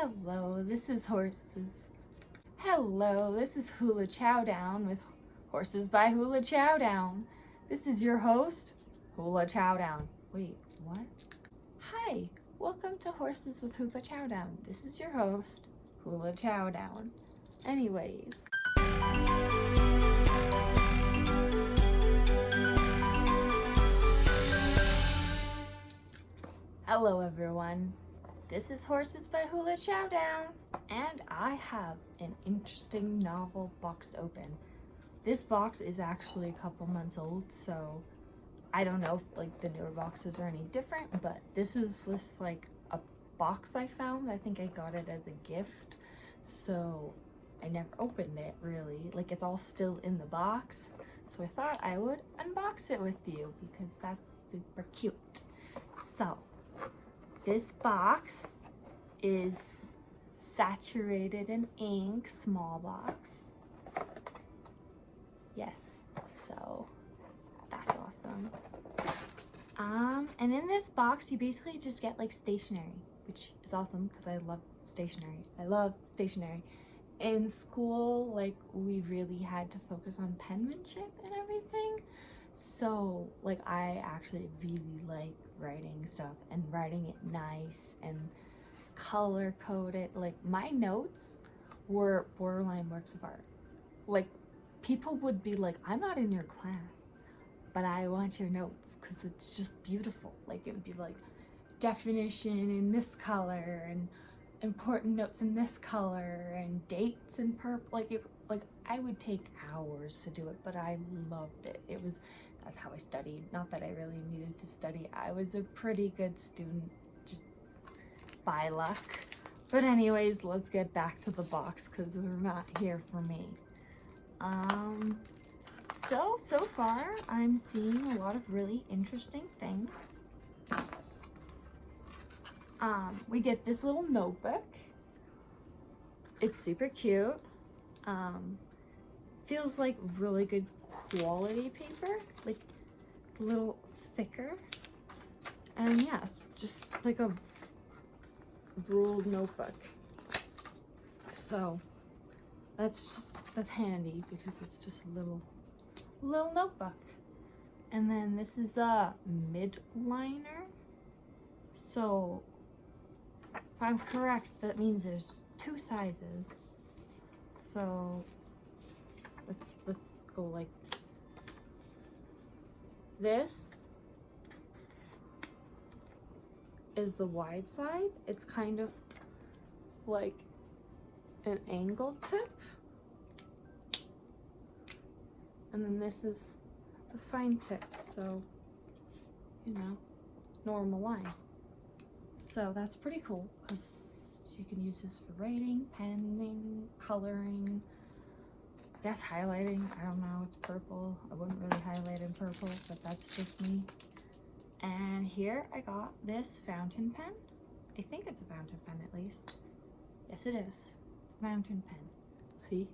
Hello, this is Horses. Hello, this is Hula Chowdown with Horses by Hula Chowdown. This is your host, Hula Chowdown. Wait, what? Hi, welcome to Horses with Hula Chowdown. This is your host, Hula Chowdown. Anyways. Hello everyone. This is Horses by Hula Chowdown, and I have an interesting novel boxed open. This box is actually a couple months old, so I don't know if like the newer boxes are any different, but this is just like a box I found. I think I got it as a gift, so I never opened it really. Like it's all still in the box, so I thought I would unbox it with you because that's super cute. This box is saturated in ink, small box. Yes, so that's awesome. Um, and in this box, you basically just get like stationery, which is awesome because I love stationery. I love stationery. In school, like we really had to focus on penmanship and everything. So like I actually really like writing stuff and writing it nice and color coded. Like my notes were borderline works of art. Like people would be like, I'm not in your class, but I want your notes because it's just beautiful. Like it would be like definition in this color and important notes in this color and dates in purple. Like it, like I would take hours to do it, but I loved it. It was that's how I studied. Not that I really needed to study. I was a pretty good student, just by luck. But anyways, let's get back to the box because they're not here for me. Um, so, so far, I'm seeing a lot of really interesting things. Um, we get this little notebook. It's super cute. Um, feels like really good quality paper, like a little thicker. And yeah, it's just like a ruled notebook. So that's just, that's handy because it's just a little, little notebook. And then this is a mid liner. So if I'm correct, that means there's two sizes. So let's let's go like this is the wide side. It's kind of like an angle tip. And then this is the fine tip, so, you know, normal line. So that's pretty cool because you can use this for writing, penning, coloring, guess highlighting. I don't know. It's purple. I wouldn't really highlight in purple, but that's just me. And here I got this fountain pen. I think it's a fountain pen at least. Yes, it is. It's a fountain pen. See?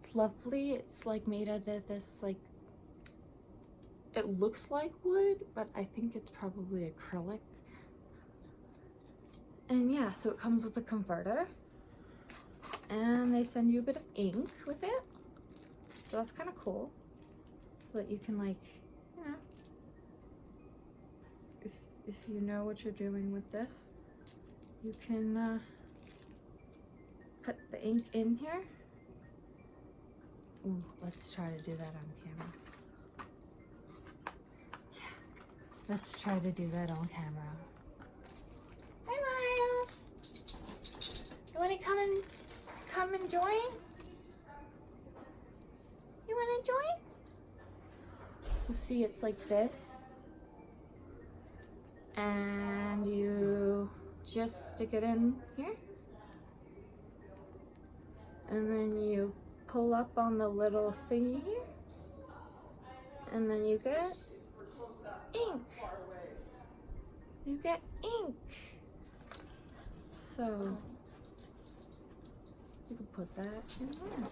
It's lovely. It's like made out of this like it looks like wood, but I think it's probably acrylic. And yeah, so it comes with a converter and they send you a bit of ink with it. So that's kind of cool. So that you can like you know if, if you know what you're doing with this you can uh, put the ink in here. Ooh, let's try to do that on camera. Yeah let's try to do that on camera. Hi Miles. You want to come and come and join? You want to join? So see, it's like this. And you just stick it in here. And then you pull up on the little thingy here. And then you get ink. You get ink. So you can put that in there.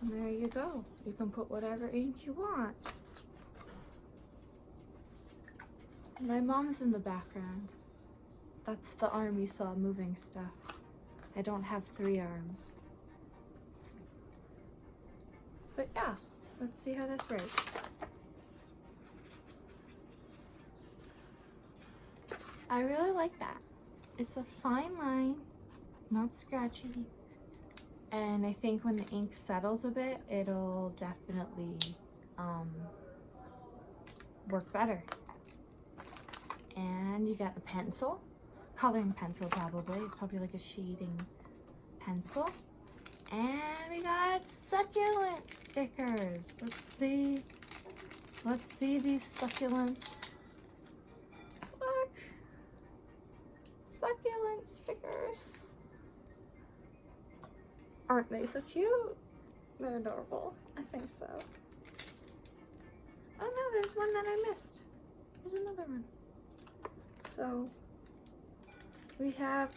And there you go. You can put whatever ink you want. My mom's in the background. That's the arm you saw moving stuff. I don't have three arms. But yeah, let's see how this writes. I really like that. It's a fine line, not scratchy. And I think when the ink settles a bit, it'll definitely um, work better. And you got a pencil, coloring pencil probably. It's probably like a shading pencil. And we got succulent stickers. Let's see. Let's see these succulents. Look. Succulent stickers. Aren't they so cute? They're adorable. I think so. Oh no, there's one that I missed. There's another one. So we have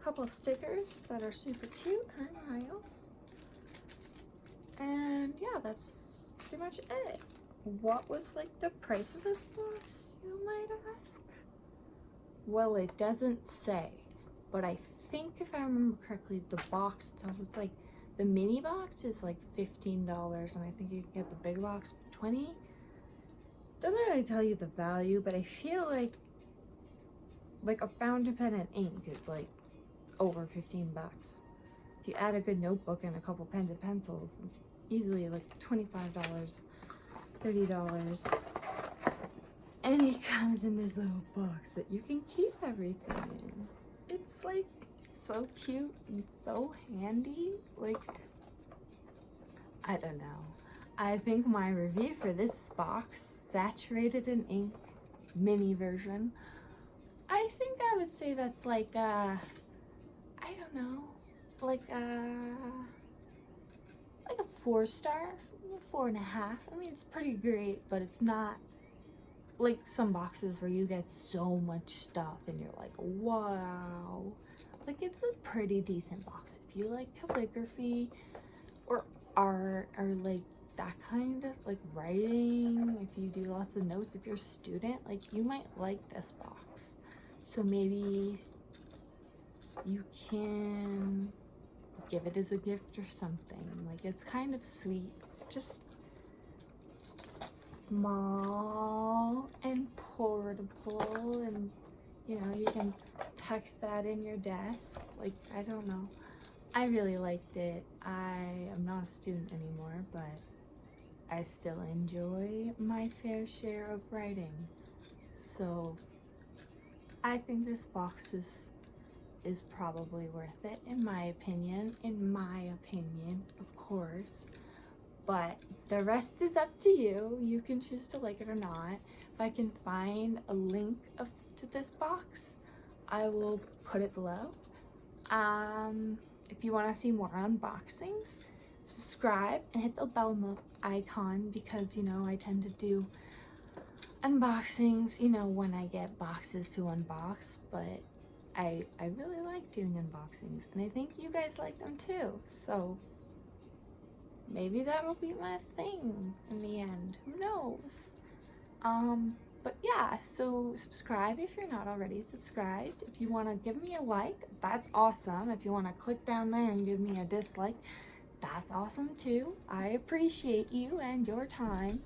a couple of stickers that are super cute. Hi, Miles. And yeah, that's pretty much it. What was like the price of this box, you might ask? Well, it doesn't say, but I think if I remember correctly, the box itself is like, the mini box is like $15 and I think you can get the big box for 20 Doesn't really tell you the value, but I feel like like a fountain pen and ink is like over 15 bucks. If you add a good notebook and a couple pens and pencils, it's easily like $25, $30. And it comes in this little box that you can keep everything in. It's like so cute and so handy. Like, I don't know. I think my review for this box, saturated in ink, mini version, I think I would say that's like uh I don't know, like a like a four star, four and a half. I mean, it's pretty great, but it's not like some boxes where you get so much stuff and you're like, wow. Like it's a pretty decent box. If you like calligraphy or art or like that kind of like writing, if you do lots of notes, if you're a student, like you might like this box. So maybe you can give it as a gift or something. Like it's kind of sweet. It's just small and portable and you know, you can tuck that in your desk. Like, I don't know. I really liked it. I am not a student anymore, but I still enjoy my fair share of writing. So I think this box is is probably worth it in my opinion in my opinion of course but the rest is up to you you can choose to like it or not if i can find a link of, to this box i will put it below um if you want to see more unboxings subscribe and hit the bell icon because you know i tend to do unboxings, you know, when I get boxes to unbox, but I, I really like doing unboxings and I think you guys like them too. So maybe that'll be my thing in the end. Who knows? Um, but yeah, so subscribe if you're not already subscribed. If you want to give me a like, that's awesome. If you want to click down there and give me a dislike, that's awesome too. I appreciate you and your time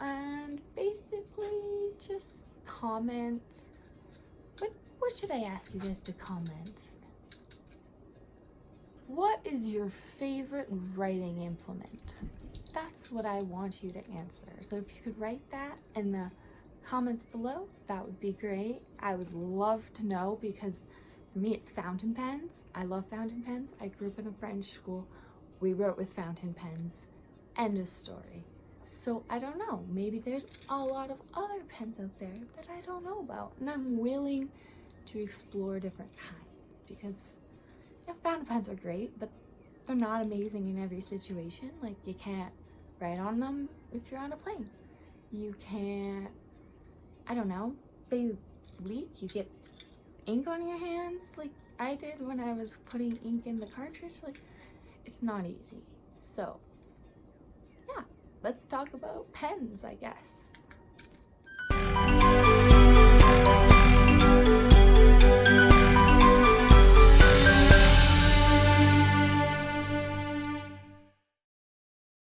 and basically just comment. What, what should I ask you guys to comment? What is your favorite writing implement? That's what I want you to answer. So if you could write that in the comments below, that would be great. I would love to know because for me it's fountain pens. I love fountain pens. I grew up in a French school. We wrote with fountain pens. End of story. So I don't know, maybe there's a lot of other pens out there that I don't know about and I'm willing to explore different kinds because you know, fountain pens are great, but they're not amazing in every situation. Like you can't write on them if you're on a plane. You can't, I don't know, they leak, you get ink on your hands like I did when I was putting ink in the cartridge. Like it's not easy. So yeah, let's talk about pens, I guess.